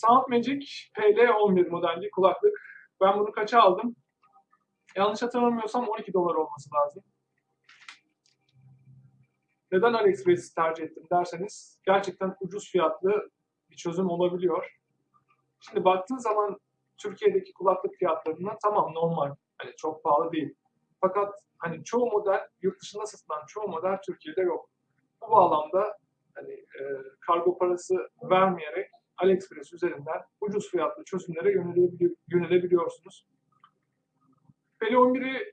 Soundmagic PL11 modelli kulaklık. Ben bunu kaça aldım? Yanlış hatırlamıyorsam 12 dolar olması lazım. Neden AliExpress'i tercih ettim derseniz gerçekten ucuz fiyatlı bir çözüm olabiliyor. Şimdi baktığın zaman Türkiye'deki kulaklık fiyatlarına tamam normal. Hani çok pahalı değil. Fakat hani çoğu model yurt dışında satılan çoğu model Türkiye'de yok. Bu bağlamda hani e, kargo parası vermeyerek AliExpress üzerinden ucuz fiyatlı çözümlere yönelebiliyor, yönelebiliyorsunuz. Peli 11'i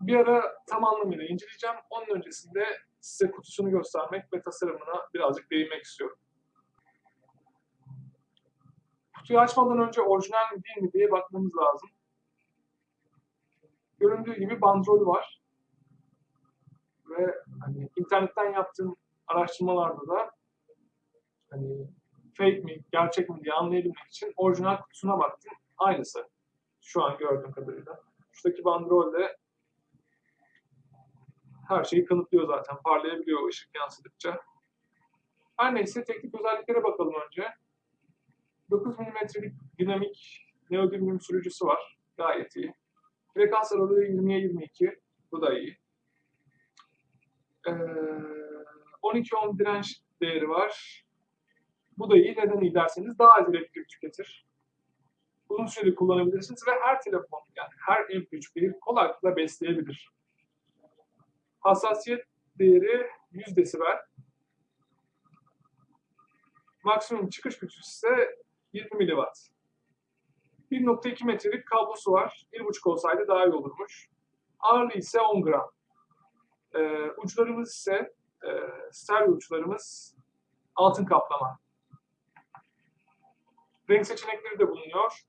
bir ara tam anlamıyla inceleyeceğim. Onun öncesinde size kutusunu göstermek ve tasarımına birazcık değinmek istiyorum. Kutuyu açmadan önce orijinal mi değil mi diye bakmamız lazım. Göründüğü gibi bandrol var. Ve hani internetten yaptığım araştırmalarda da hani fake mi, gerçek mi diye anlayabilmek için orijinal kutusuna baktım. Aynısı. Şu an gördüğüm kadarıyla. Şuradaki bandrolle her şeyi kanıtlıyor zaten. Parlayabiliyor ışık yansıdıkça. Her neyse teknik özelliklere bakalım önce. 9 mm'lik dinamik neodymium sürücüsü var. Gayet iyi. Frekans aralığı 20'ye 22. Bu da iyi. Ee, 12 ohm direnç değeri var. Bu da iyi. Neden iyi derseniz daha az elektrik tüketir. Uzun süreli kullanabilirsiniz ve her telefon yani her MP3'ü kolaylıkla besleyebilir. Hassasiyet değeri 100 desibel. Maksimum çıkış gücü ise 20 miliwatt. 1.2 metrelik kablosu var. 1.5 olsaydı daha iyi olurmuş. Ağırlığı ise 10 gram. Ee, uçlarımız ise e, stereo uçlarımız altın kaplama. Renk seçenekleri de bulunuyor.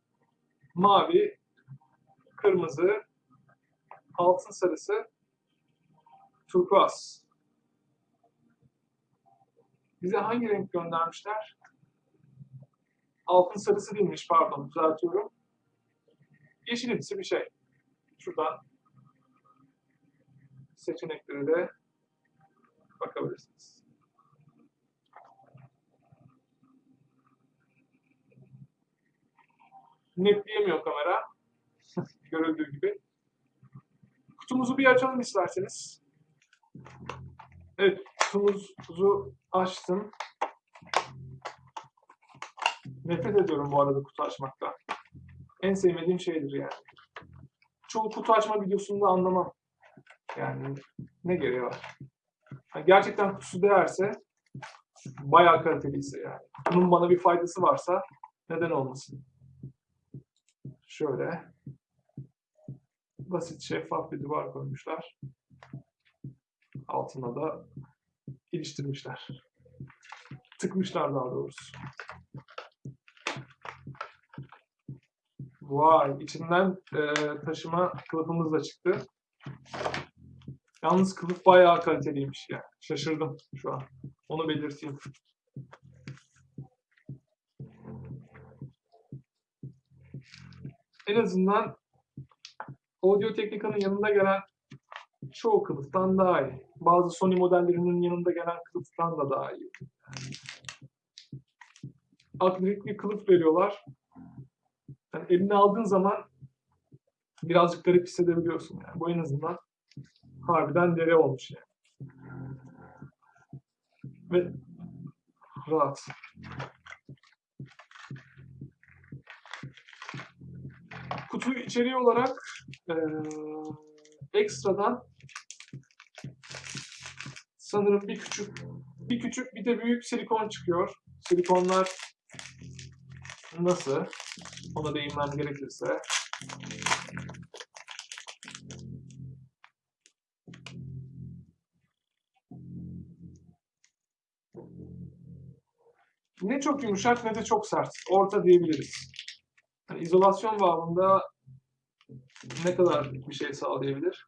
Mavi, kırmızı, altın sarısı, turkuaz. Bize hangi renk göndermişler? Altın sarısı değilmiş pardon düzeltiyorum. Yeşilimsi bir şey. Şuradan seçeneklere de bakabilirsiniz. Netleyemiyor kamera. Görüldüğü gibi. Kutumuzu bir açalım isterseniz. Evet, kutumuzu açtım. Nefret ediyorum bu arada kutu açmaktan. En sevmediğim şeydir yani. Çoğu kutu açma videosunda anlamam. Yani ne gereği var? Yani gerçekten kutusu değerse, bayağı kaliteliyse yani. Bunun bana bir faydası varsa neden olmasın? Şöyle basit şeffaf bir duvar koymuşlar. Altına da iliştirmişler. Tıkmışlar daha doğrusu. Vay, içinden e, taşıma kılıfımız da çıktı. Yalnız kılıf bayağı kaliteliymiş ya. Şaşırdım şu an. Onu belirteyim. En azından Audio Technica'nın yanında gelen çoğu kılıftan daha iyi. Bazı Sony modellerinin yanında gelen kılıftan da daha iyi. Akrilik bir kılıf veriyorlar. Yani eline aldığın zaman birazcık garip hissedebiliyorsun yani. Bu en azından harbiden dere olmuş yani. Ve rahat. Kutu içeriği olarak e, ekstradan sanırım bir küçük bir küçük bir de büyük silikon çıkıyor. Silikonlar nasıl? Ona değinmem gerekirse. Ne çok yumuşak ne de çok sert. Orta diyebiliriz. Yani izolasyon bağlamında ne kadar bir şey sağlayabilir?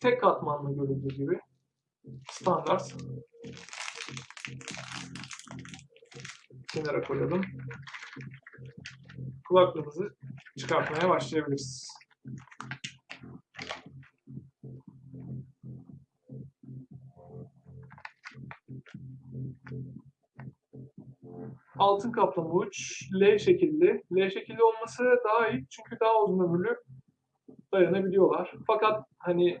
Tek katmanlı görüldüğü gibi standart kenara koyalım. Kulaklığımızı çıkartmaya başlayabiliriz. Altın kaplama uç, L şekilli. L şekilli olması daha iyi çünkü daha uzun ömürlü dayanabiliyorlar. Fakat hani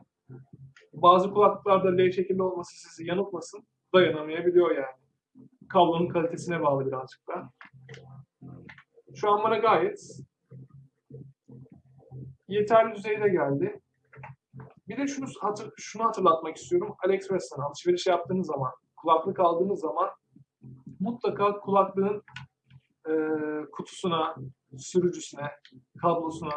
bazı kulaklıklarda L şekilli olması sizi yanıltmasın, dayanamayabiliyor yani. Kablonun kalitesine bağlı birazcık da. Şu an bana gayet yeterli düzeyde geldi. Bir de şunu, hatır, şunu hatırlatmak istiyorum. AliExpress'ten alışveriş yaptığınız zaman, kulaklık aldığınız zaman mutlaka kulaklığın e, kutusuna, sürücüsüne, kablosuna,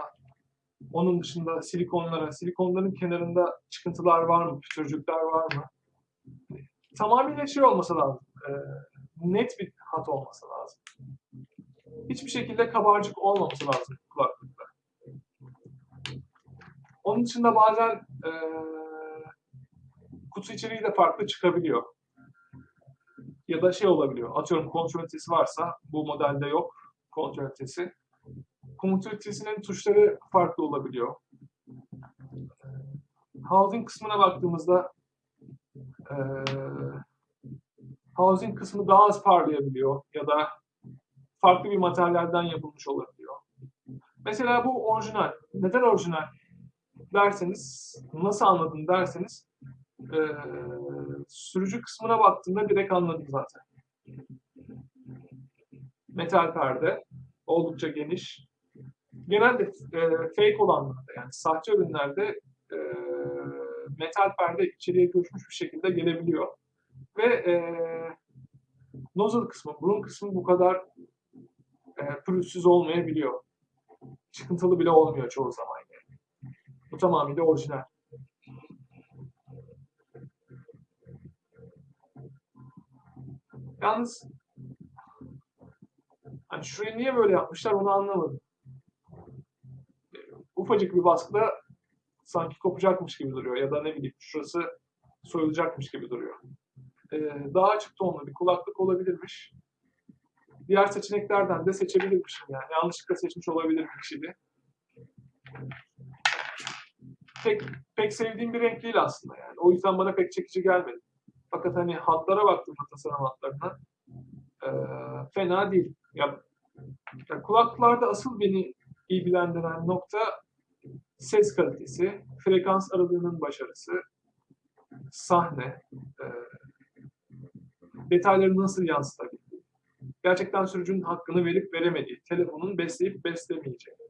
onun dışında silikonlara, silikonların kenarında çıkıntılar var mı, pütürcükler var mı? Tamamıyla şey olması lazım, e, net bir hat olması lazım. Hiçbir şekilde kabarcık olmaması lazım kulaklıkta. Onun dışında bazen e, kutu içeriği de farklı çıkabiliyor. Ya da şey olabiliyor. Atıyorum kontrol ünitesi varsa bu modelde yok kontrol ünitesi. Kontrol ünitesinin tuşları farklı olabiliyor. Housing kısmına baktığımızda e, housing kısmı daha az parlayabiliyor ya da farklı bir materyalden yapılmış olabiliyor. Mesela bu orijinal. Neden orijinal? derseniz, nasıl anladın derseniz, e, sürücü kısmına baktığımda direkt anladım zaten. Metal perde, oldukça geniş. Genelde e, fake olanlarda yani sahte ürünlerde e, metal perde içeriye göçmüş bir şekilde gelebiliyor. Ve e, nozzle kısmı, burun kısmı bu kadar e, pürüzsüz olmayabiliyor. Çıkıntılı bile olmuyor çoğu zaman. Bu tamamıyla orijinal. Yalnız hani şurayı niye böyle yapmışlar onu anlamadım. Ufacık bir baskıda sanki kopacakmış gibi duruyor ya da ne bileyim şurası soyulacakmış gibi duruyor. Ee, daha açık tonlu bir kulaklık olabilirmiş. Diğer seçeneklerden de seçebilirmişim yani. Yanlışlıkla seçmiş olabilirim bir pek, pek sevdiğim bir renk değil aslında yani. O yüzden bana pek çekici gelmedi. Fakat hani hatlara baktığımda tasarım hatlarına e, fena değil. Ya, ya kulaklıklarda asıl beni ilgilendiren nokta ses kalitesi, frekans aralığının başarısı, sahne, e, detayları nasıl yansıtabildiği, gerçekten sürücünün hakkını verip veremediği, telefonun besleyip beslemeyeceği.